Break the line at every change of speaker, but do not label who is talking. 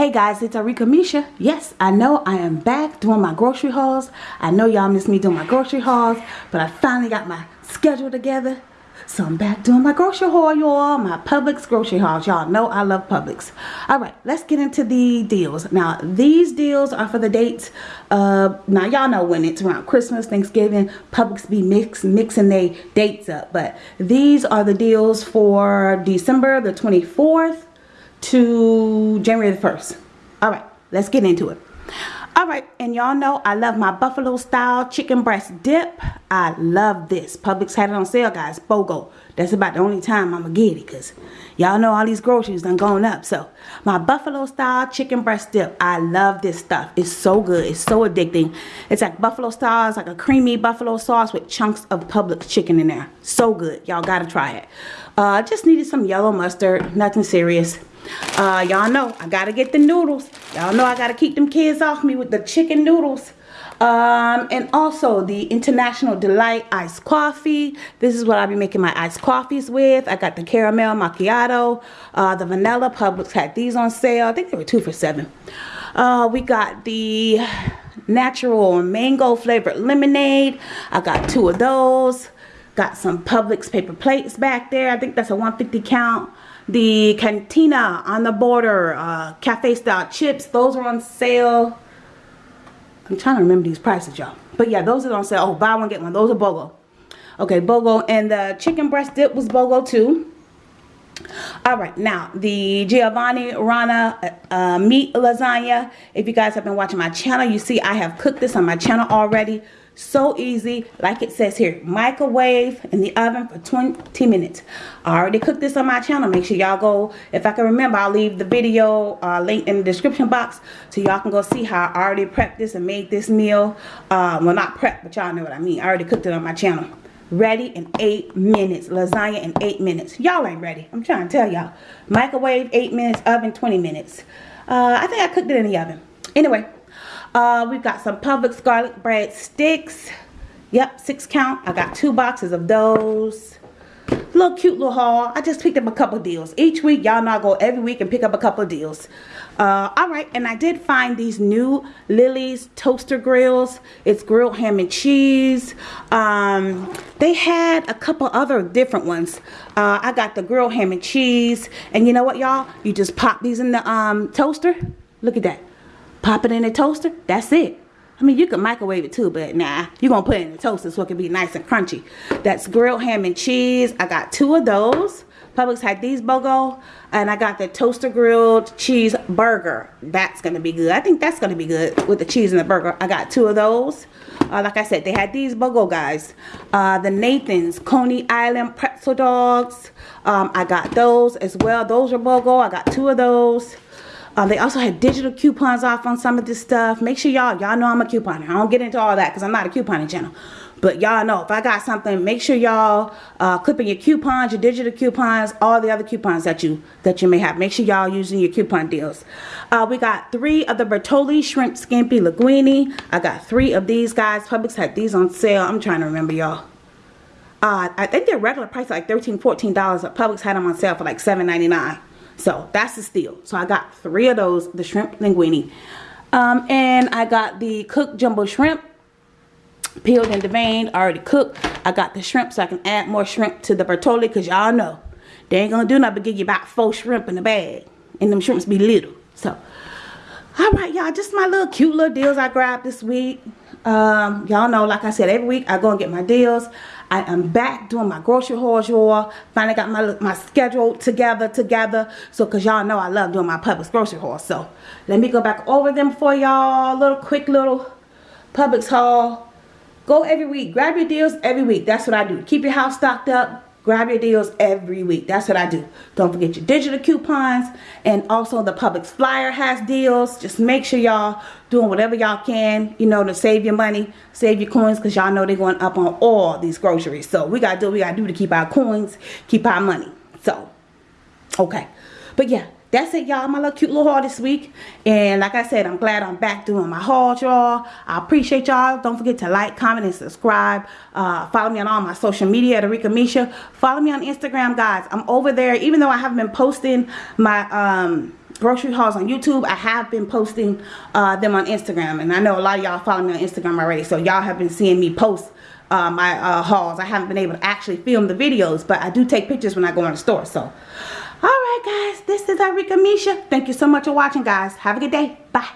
Hey guys, it's Arika Misha. Yes, I know I am back doing my grocery hauls. I know y'all miss me doing my grocery hauls, but I finally got my schedule together. So I'm back doing my grocery haul, y'all. My Publix grocery hauls. Y'all know I love Publix. Alright, let's get into the deals. Now, these deals are for the dates. Uh, now, y'all know when it's around Christmas, Thanksgiving, Publix be mix, mixing their dates up. But these are the deals for December the 24th to January the 1st. All right, let's get into it. All right, and y'all know I love my buffalo style chicken breast dip. I love this. Publix had it on sale, guys. BOGO. That's about the only time I'm going to get it because y'all know all these groceries done going up. So, my buffalo style chicken breast dip. I love this stuff. It's so good. It's so addicting. It's like buffalo style. It's like a creamy buffalo sauce with chunks of Publix chicken in there. So good. Y'all got to try it. Uh, just needed some yellow mustard. Nothing serious. Uh, y'all know I gotta get the noodles. Y'all know I gotta keep them kids off me with the chicken noodles. Um, and also the International Delight iced coffee. This is what I'll be making my iced coffees with. I got the caramel macchiato, uh, the vanilla. Publix had these on sale. I think they were two for seven. Uh, we got the natural mango flavored lemonade. I got two of those. Got some Publix paper plates back there. I think that's a 150 count. The Cantina on the border uh, cafe style chips those are on sale. I'm trying to remember these prices y'all. But yeah those are on sale. Oh buy one get one. Those are BOGO. Okay BOGO and the chicken breast dip was BOGO too. All right now the Giovanni Rana uh, meat lasagna. If you guys have been watching my channel you see I have cooked this on my channel already so easy, like it says here, microwave in the oven for 20 minutes. I already cooked this on my channel. Make sure y'all go, if I can remember, I'll leave the video uh, link in the description box so y'all can go see how I already prepped this and made this meal. Uh, well, not prep, but y'all know what I mean. I already cooked it on my channel. Ready in eight minutes. Lasagna in eight minutes. Y'all ain't ready. I'm trying to tell y'all. Microwave, eight minutes. Oven, 20 minutes. Uh, I think I cooked it in the oven. Anyway, uh, we've got some Publix garlic bread sticks. Yep, six count. I got two boxes of those. Little cute little haul. I just picked up a couple deals. Each week, y'all know I go every week and pick up a couple deals. Uh, Alright, and I did find these new Lily's toaster grills. It's grilled ham and cheese. Um, they had a couple other different ones. Uh, I got the grilled ham and cheese. And you know what, y'all? You just pop these in the um, toaster. Look at that pop it in the toaster? That's it. I mean you can microwave it too but nah you're gonna put it in the toaster so it can be nice and crunchy. That's grilled ham and cheese. I got two of those. Publix had these BOGO and I got the toaster grilled cheese burger. That's gonna be good. I think that's gonna be good with the cheese and the burger. I got two of those. Uh, like I said they had these BOGO guys. Uh, the Nathan's Coney Island pretzel dogs. Um, I got those as well. Those are BOGO. I got two of those uh, they also had digital coupons off on some of this stuff. Make sure y'all, y'all know I'm a couponer. I don't get into all that because I'm not a couponing channel. But y'all know if I got something, make sure y'all uh, clipping your coupons, your digital coupons, all the other coupons that you that you may have. Make sure y'all using your coupon deals. Uh, we got three of the Bertolli Shrimp Scampi Linguine. I got three of these guys. Publix had these on sale. I'm trying to remember y'all. Uh, I think their regular price like $13, $14. But Publix had them on sale for like $7.99. So that's the steal. So I got three of those, the shrimp linguine. Um, and I got the cooked jumbo shrimp, peeled and deveined, already cooked. I got the shrimp so I can add more shrimp to the Bertolli because y'all know they ain't gonna do nothing but give you about four shrimp in the bag. And them shrimps be little. So, all right, y'all, just my little cute little deals I grabbed this week. Um, y'all know, like I said, every week I go and get my deals. I am back doing my grocery hauls, y'all. Finally got my my schedule together, together. So, because y'all know I love doing my Publix grocery haul. So, let me go back over them for y'all. Little quick little Publix haul. Go every week. Grab your deals every week. That's what I do. Keep your house stocked up grab your deals every week. That's what i do. Don't forget your digital coupons and also the Publix flyer has deals. Just make sure y'all doing whatever y'all can you know to save your money save your coins because y'all know they're going up on all these groceries. So we gotta do what we gotta do to keep our coins keep our money. So okay. But yeah that's it y'all my little cute little haul this week and like i said i'm glad i'm back doing my haul y'all i appreciate y'all don't forget to like comment and subscribe uh, follow me on all my social media at Arika Misha follow me on instagram guys i'm over there even though i haven't been posting my um grocery hauls on YouTube. I have been posting uh, them on Instagram. And I know a lot of y'all follow me on Instagram already. So y'all have been seeing me post uh, my uh, hauls. I haven't been able to actually film the videos. But I do take pictures when I go in the store. So Alright guys, this is Arika Misha. Thank you so much for watching guys. Have a good day. Bye.